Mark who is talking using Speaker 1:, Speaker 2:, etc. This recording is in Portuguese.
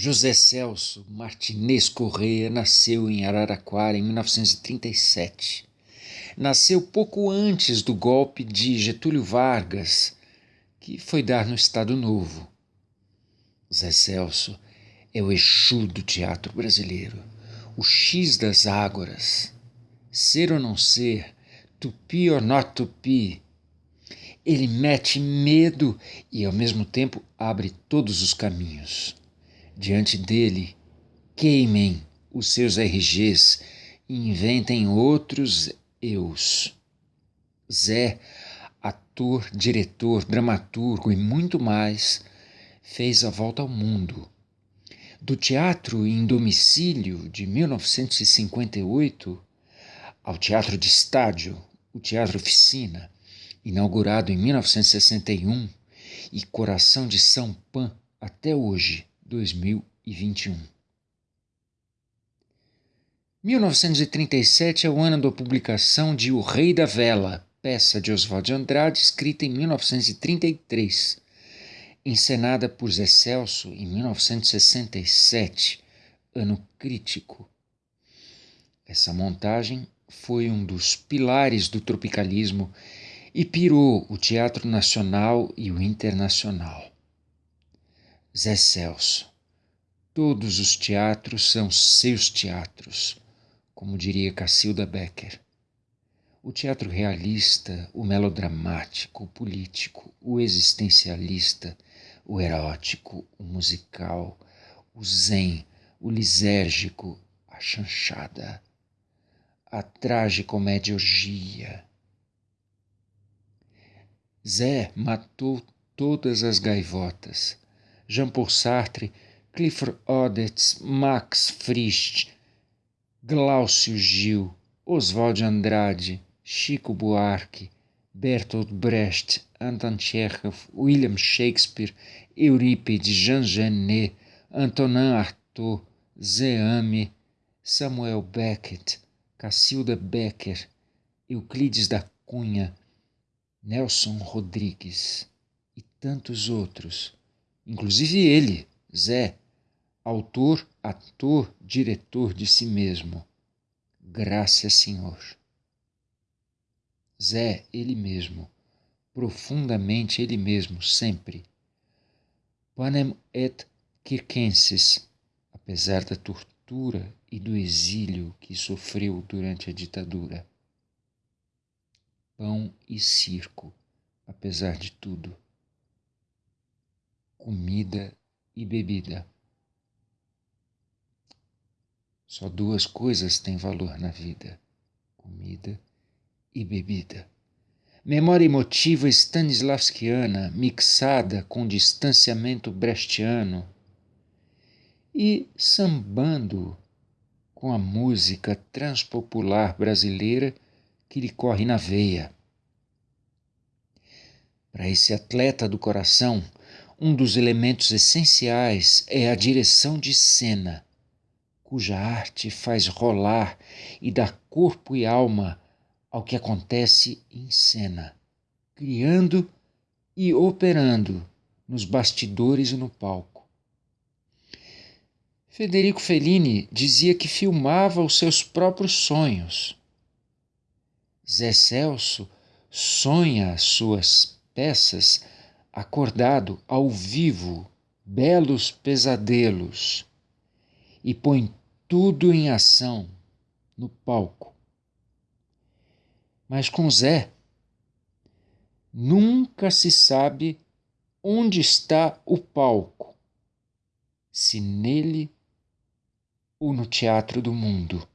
Speaker 1: José Celso Martinez Correia nasceu em Araraquara em 1937. Nasceu pouco antes do golpe de Getúlio Vargas, que foi dar no Estado Novo. Zé Celso é o Exu do teatro brasileiro, o X das ágoras. Ser ou não ser, tupi or not tupi. Ele mete medo e, ao mesmo tempo, abre todos os caminhos. Diante dele, queimem os seus RGs e inventem outros eus. Zé, ator, diretor, dramaturgo e muito mais, fez a volta ao mundo. Do teatro em domicílio de 1958 ao teatro de estádio, o Teatro Oficina, inaugurado em 1961, e Coração de São Pan até hoje, 2021. 1937 é o ano da publicação de O Rei da Vela, peça de Oswald de Andrade, escrita em 1933, encenada por Zé Celso em 1967, ano crítico. Essa montagem foi um dos pilares do tropicalismo e pirou o teatro nacional e o internacional. Zé Celso. Todos os teatros são seus teatros, como diria Cacilda Becker. O teatro realista, o melodramático, o político, o existencialista, o erótico, o musical, o zen, o lisérgico, a chanchada, a tragicomédia orgia. Zé matou todas as gaivotas Jean-Paul Sartre, Clifford Odets, Max Frisch, Glaucio Gil, Oswald Andrade, Chico Buarque, Bertolt Brecht, Anton Chekhov, William Shakespeare, Eurípides, Jean Genet, Antonin Artaud, Zeame, Samuel Beckett, Cacilda Becker, Euclides da Cunha, Nelson Rodrigues e tantos outros inclusive ele, Zé, autor, ator, diretor de si mesmo. Graças, Senhor. Zé, ele mesmo, profundamente ele mesmo, sempre. Panem et circenses, apesar da tortura e do exílio que sofreu durante a ditadura. Pão e circo, apesar de tudo comida e bebida. Só duas coisas têm valor na vida: comida e bebida. Memória emotiva stanislavskiana mixada com distanciamento brechtiano e sambando com a música transpopular brasileira que lhe corre na veia. Para esse atleta do coração, um dos elementos essenciais é a direção de cena, cuja arte faz rolar e dá corpo e alma ao que acontece em cena, criando e operando nos bastidores e no palco. Federico Fellini dizia que filmava os seus próprios sonhos. Zé Celso sonha as suas peças acordado ao vivo belos pesadelos e põe tudo em ação no palco. Mas com Zé, nunca se sabe onde está o palco, se nele ou no teatro do mundo.